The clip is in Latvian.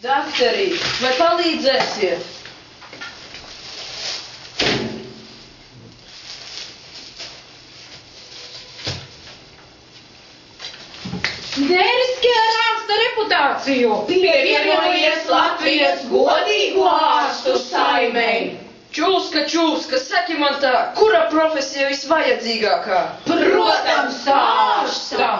Dakterī, vai palīdzēsiet? Neriskē ar ārsta reputāciju. Pievienojies Latvijas godīgo ārstu saimei. Čūska, čūska, saki man tā, kura profesija visvajadzīgākā? Protams, ārsta.